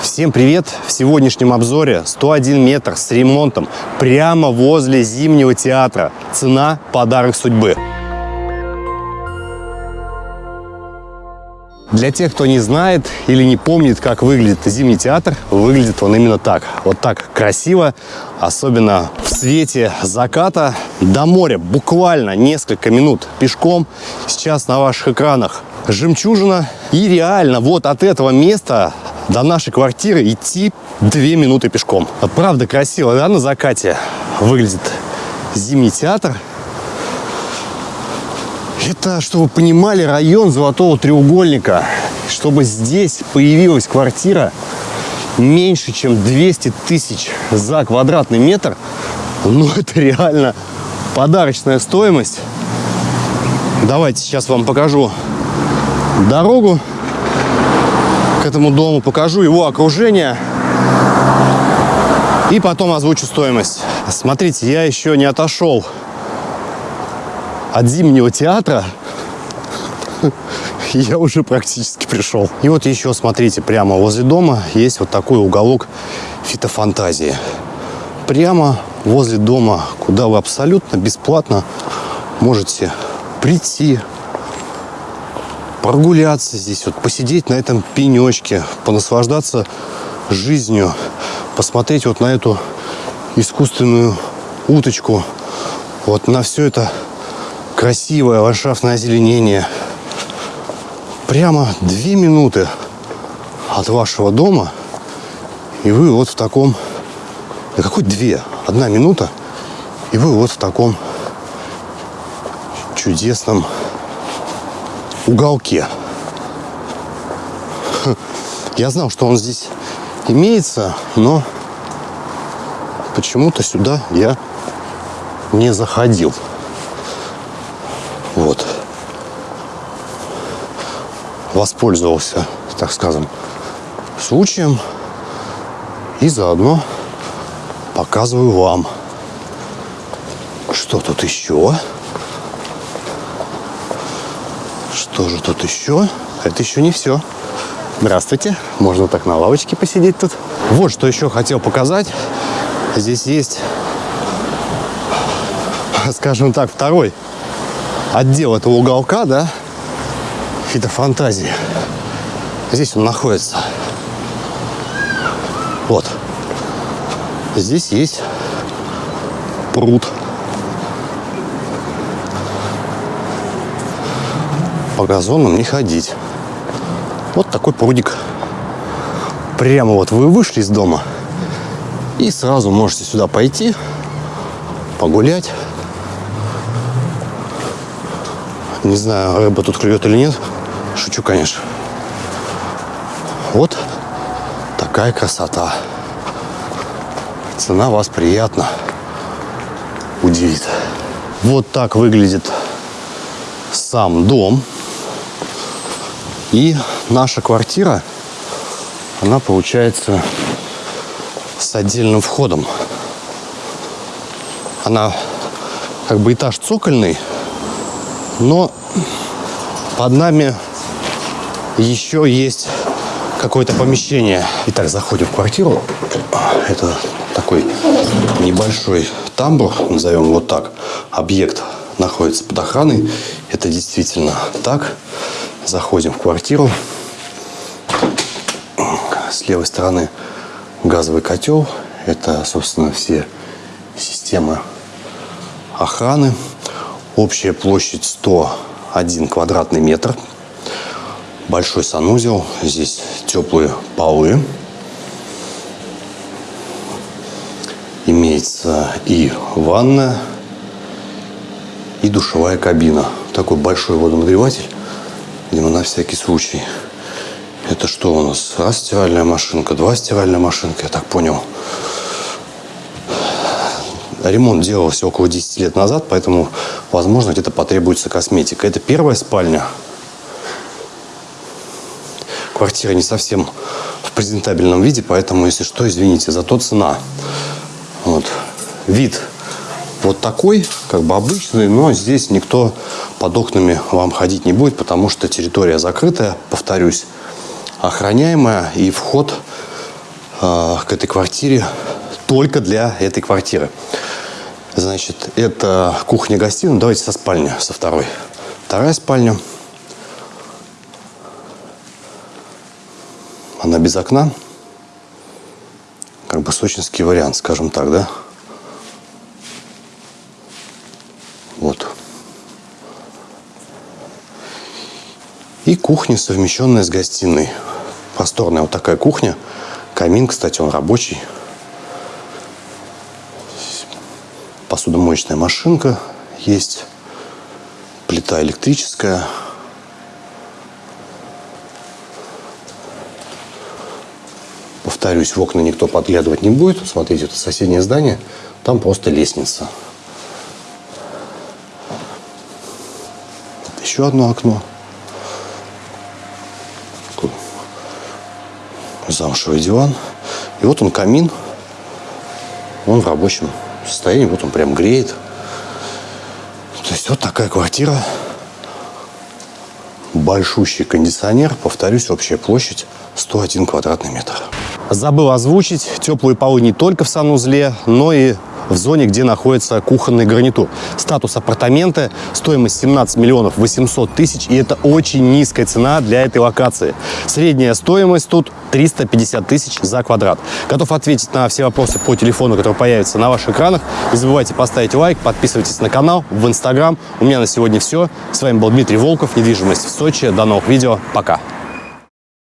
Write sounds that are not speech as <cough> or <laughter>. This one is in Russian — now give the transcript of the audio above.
Всем привет! В сегодняшнем обзоре 101 метр с ремонтом прямо возле Зимнего театра. Цена – подарок судьбы. Для тех, кто не знает или не помнит, как выглядит Зимний театр, выглядит он именно так. Вот так красиво, особенно в свете заката. До моря буквально несколько минут пешком. Сейчас на ваших экранах жемчужина. И реально вот от этого места до нашей квартиры идти две минуты пешком. Правда красиво, да, на закате выглядит Зимний театр. Это, чтобы вы понимали, район Золотого треугольника. Чтобы здесь появилась квартира меньше, чем 200 тысяч за квадратный метр, ну, <laughs> это реально подарочная стоимость. Давайте сейчас вам покажу дорогу этому дому, покажу его окружение и потом озвучу стоимость. Смотрите, я еще не отошел от Зимнего театра, <laughs> я уже практически пришел. И вот еще, смотрите, прямо возле дома есть вот такой уголок фитофантазии. Прямо возле дома, куда вы абсолютно бесплатно можете прийти, прогуляться здесь, вот посидеть на этом пенечке, понаслаждаться жизнью, посмотреть вот на эту искусственную уточку, вот на все это красивое ландшафтное озеленение. Прямо две минуты от вашего дома, и вы вот в таком... Да какой две? Одна минута, и вы вот в таком чудесном уголке. Я знал, что он здесь имеется, но почему-то сюда я не заходил. Вот. Воспользовался, так скажем, случаем и заодно показываю вам, что тут еще. Что же тут еще? Это еще не все. Здравствуйте. Можно так на лавочке посидеть тут. Вот что еще хотел показать. Здесь есть, скажем так, второй отдел этого уголка, да, фитофантазии. Здесь он находится. Вот. Здесь есть пруд. По газонам не ходить. Вот такой прудик. Прямо вот вы вышли из дома и сразу можете сюда пойти, погулять. Не знаю, рыба тут клюет или нет. Шучу, конечно. Вот такая красота. Цена вас приятно удивит. Вот так выглядит сам дом. И наша квартира, она получается с отдельным входом. Она как бы этаж цокольный, но под нами еще есть какое-то помещение. Итак, заходим в квартиру. Это такой небольшой тамбур, назовем вот так. Объект находится под охраной. Это действительно так. Заходим в квартиру. С левой стороны газовый котел. Это, собственно, все системы охраны. Общая площадь 101 квадратный метр. Большой санузел. Здесь теплые полы. Имеется и ванная, и душевая кабина. Такой большой водонагреватель, видимо, на всякий случай. Это что у нас? Раз стиральная машинка, два стиральная машинка, я так понял. Ремонт делался около 10 лет назад, поэтому, возможно, где-то потребуется косметика. Это первая спальня. Квартира не совсем в презентабельном виде, поэтому, если что, извините, зато цена. Вот. Вид вот такой, как бы обычный, но здесь никто под окнами вам ходить не будет, потому что территория закрытая, повторюсь, охраняемая, и вход э, к этой квартире только для этой квартиры. Значит, это кухня-гостиная. Давайте со спальни, со второй. Вторая спальня. Она без окна. Как бы сочинский вариант, скажем так, да? Вот. И кухня, совмещенная с гостиной. Просторная вот такая кухня. Камин, кстати, он рабочий. Посудомоечная машинка есть. Плита электрическая. Повторюсь, в окна никто подглядывать не будет. Смотрите, это соседнее здание. Там просто лестница. Еще одно окно. Замшевый диван. И вот он камин. Он в рабочем состоянии. Вот он прям греет. То есть вот такая квартира. Большущий кондиционер. Повторюсь, общая площадь 101 квадратный метр. Забыл озвучить. Теплые полы не только в санузле, но и в зоне, где находится кухонный гарнитур. Статус апартамента, стоимость 17 миллионов 800 тысяч, и это очень низкая цена для этой локации. Средняя стоимость тут 350 тысяч за квадрат. Готов ответить на все вопросы по телефону, который появится на ваших экранах. Не забывайте поставить лайк, подписывайтесь на канал, в Инстаграм. У меня на сегодня все. С вами был Дмитрий Волков, недвижимость в Сочи. До новых видео. Пока.